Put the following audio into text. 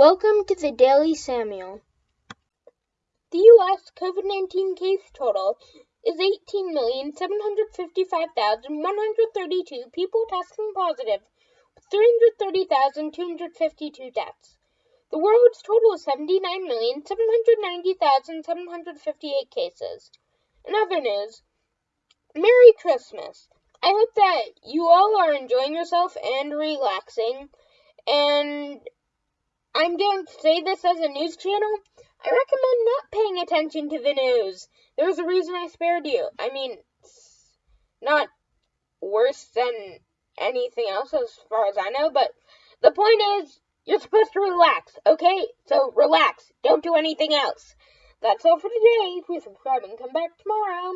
Welcome to the Daily Samuel. The U.S. COVID 19 case total is 18,755,132 people testing positive, with 330,252 deaths. The world's total is 79,790,758 cases. In other news, Merry Christmas. I hope that you all are enjoying yourself and relaxing. And To say this as a news channel. I recommend not paying attention to the news. There's a reason I spared you. I mean, it's not worse than anything else as far as I know, but the point is, you're supposed to relax, okay? So relax. Don't do anything else. That's all for today. Please subscribe and come back tomorrow.